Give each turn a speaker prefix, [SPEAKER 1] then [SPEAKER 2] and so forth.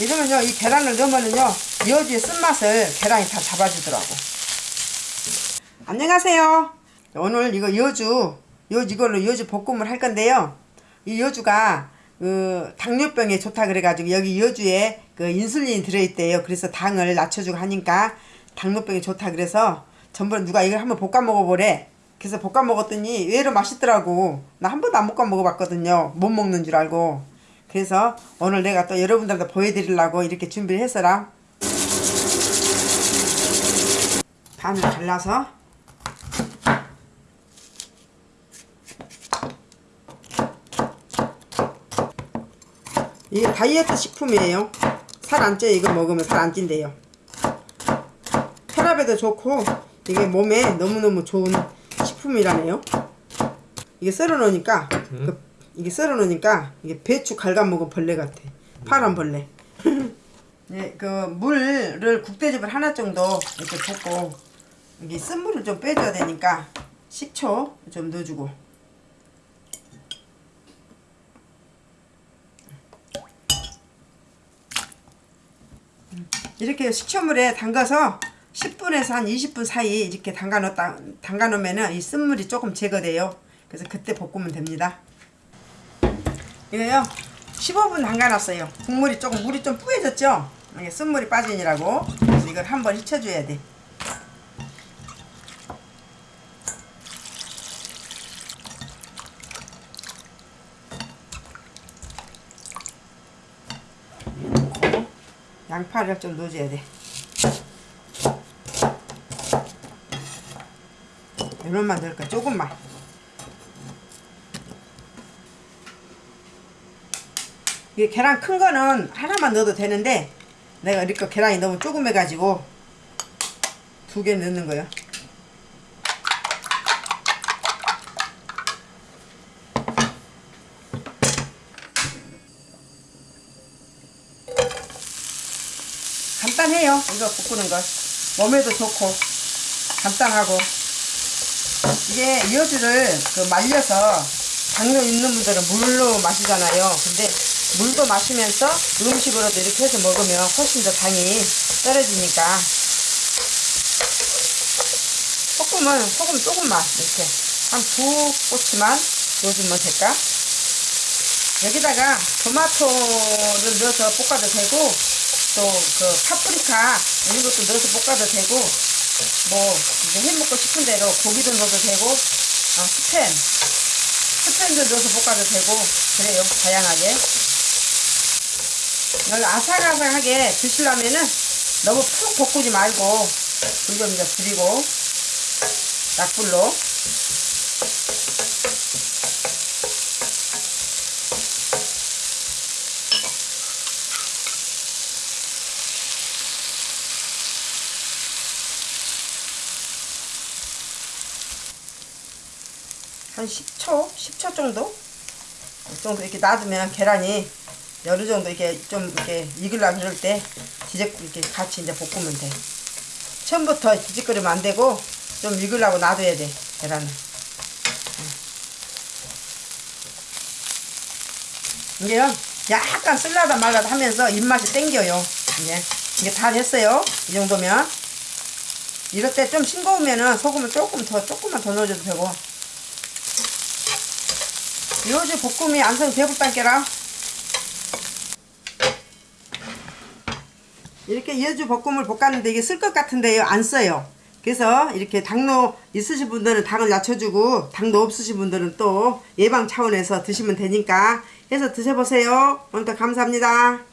[SPEAKER 1] 이러면요 이 계란을 넣으면은요 여주의 쓴맛을 계란이 다 잡아주더라고. 안녕하세요. 오늘 이거 여주 여주 이걸로 여주 볶음을 할 건데요. 이 여주가 그 당뇨병에 좋다 그래가지고 여기 여주에 그 인슐린이 들어있대요. 그래서 당을 낮춰주고 하니까 당뇨병에 좋다 그래서 전번에 누가 이걸 한번 볶아 먹어보래. 그래서 볶아 먹었더니 의외로 맛있더라고. 나 한 번도 안 볶아 먹어봤거든요. 못 먹는 줄 알고 그래서 오늘 내가 또 여러분들한테 보여드리려고 이렇게 준비를 했어라. 반을 잘라서. 이게 다이어트 식품이에요. 살 안 쪄요 이거 먹으면 살 안 찐대요. 혈압에도 좋고 이게 몸에 너무너무 좋은 식품이라네요. 이게 썰어 놓으니까 그, 이게 썰어 놓으니까 이게 배추 갉아먹은 벌레 같아 파란 벌레 네, 그 물을 국대접을 하나 정도 이렇게 붓고 이게 쓴물을 좀 빼줘야 되니까 식초 좀 넣어주고 이렇게 식초물에 담가서 10분에서 한 20분 사이 이렇게 담가 놓다 담가 놓으면은 이 쓴물이 조금 제거돼요. 그래서 그때 볶으면 됩니다. 이거요. 15분 담가 놨어요. 국물이 조금 물이 좀 뿌얘졌죠? 이게 쓴물이 빠지느라고. 그래서 이걸 한번 휘쳐 줘야 돼. 양파를 좀 넣어줘야 돼. 이런만 넣을까? 조금만. 이게 계란 큰 거는 하나만 넣어도 되는데 내가 이렇게 계란이 너무 조금 해가지고 두 개 넣는 거예요. 간단해요. 이거 볶는 거. 몸에도 좋고 간단하고 이게 여주를 그 말려서 당뇨 있는 분들은 물로 마시잖아요. 근데 물도 마시면서 음식으로도 이렇게 해서 먹으면 훨씬 더 당이 떨어지니까. 소금은 소금 조금만 이렇게. 한 두 꼬치만 넣어주면 될까? 여기다가 토마토를 넣어서 볶아도 되고 또 그 파프리카 이런 것도 넣어서 볶아도 되고 뭐 이제 해 먹고 싶은 대로 고기도 넣어도 되고 어, 스팸. 스팸도 넣어서 볶아도 되고 그래요. 다양하게 이걸 아삭아삭하게 드시려면은 너무 푹 볶지 말고 불 좀 이제 줄이고 약불로 한 10초? 10초 정도? 이 정도 이렇게 놔두면 계란이 어느 정도 이렇게 좀 이렇게 익으려고 그럴 때 뒤적 이렇게 같이 이제 볶으면 돼. 처음부터 뒤적거리면 안 되고 좀 익으려고 놔둬야 돼 계란은. 이게요 약간 쓸라다 말라다 하면서 입맛이 땡겨요. 이제 이게 다 됐어요. 이 정도면 이럴 때 좀 싱거우면은 소금을 조금 더 조금만 더 넣어줘도 되고 요즘 볶음이 안성 대불단께라 이렇게 여주 볶음을 볶았는데 이게 쓸 것 같은데요. 안 써요. 그래서 이렇게 당뇨 있으신 분들은 당을 낮춰주고 당도 없으신 분들은 또 예방 차원에서 드시면 되니까 해서 드셔보세요. 오늘도 감사합니다